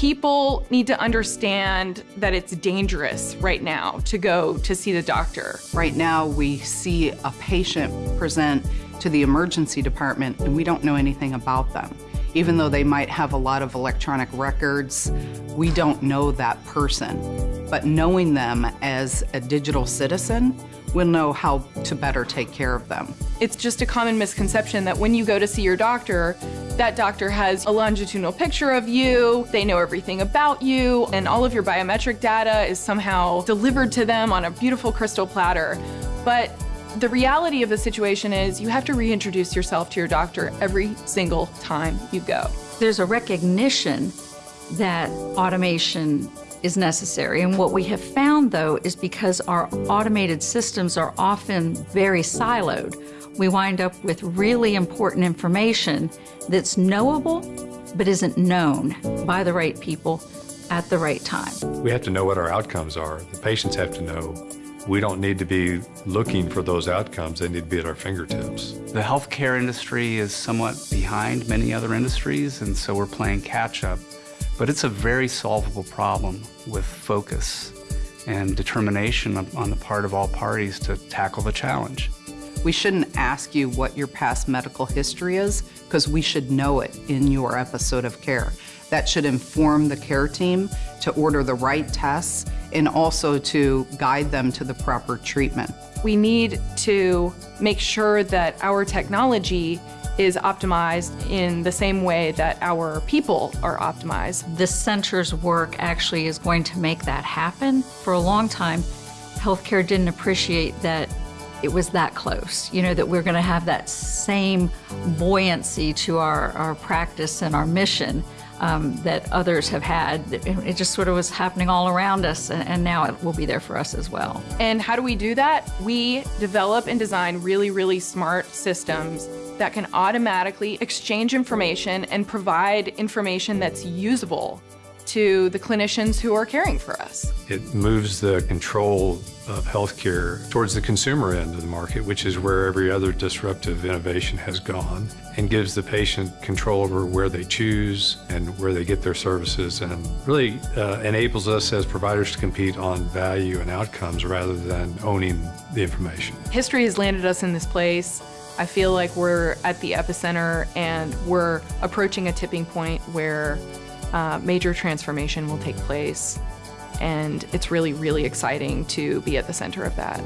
People need to understand that it's dangerous right now to go to see the doctor. Right now, we see a patient present to the emergency department and we don't know anything about them. Even though they might have a lot of electronic records, we don't know that person. But knowing them as a digital citizen, we'll know how to better take care of them. It's just a common misconception that when you go to see your doctor, that doctor has a longitudinal picture of you, they know everything about you, and all of your biometric data is somehow delivered to them on a beautiful crystal platter. But the reality of the situation is you have to reintroduce yourself to your doctor every single time you go. There's a recognition that automation is necessary. And what we have found, though, is because our automated systems are often very siloed, we wind up with really important information that's knowable but isn't known by the right people at the right time. We have to know what our outcomes are. The patients have to know. We don't need to be looking for those outcomes. They need to be at our fingertips. The healthcare industry is somewhat behind many other industries, and so we're playing catch up. But it's a very solvable problem with focus and determination on the part of all parties to tackle the challenge. We shouldn't ask you what your past medical history is because we should know it in your episode of care. That should inform the care team to order the right tests and also to guide them to the proper treatment. We need to make sure that our technology is optimized in the same way that our people are optimized. The center's work actually is going to make that happen. For a long time, healthcare didn't appreciate that it was that close, you know, that we're going to have that same buoyancy to our, our practice and our mission um, that others have had. It just sort of was happening all around us, and, and now it will be there for us as well. And how do we do that? We develop and design really, really smart systems that can automatically exchange information and provide information that's usable to the clinicians who are caring for us. It moves the control of healthcare towards the consumer end of the market, which is where every other disruptive innovation has gone, and gives the patient control over where they choose and where they get their services, and really uh, enables us as providers to compete on value and outcomes rather than owning the information. History has landed us in this place. I feel like we're at the epicenter and we're approaching a tipping point where uh, major transformation will take place. And it's really, really exciting to be at the center of that.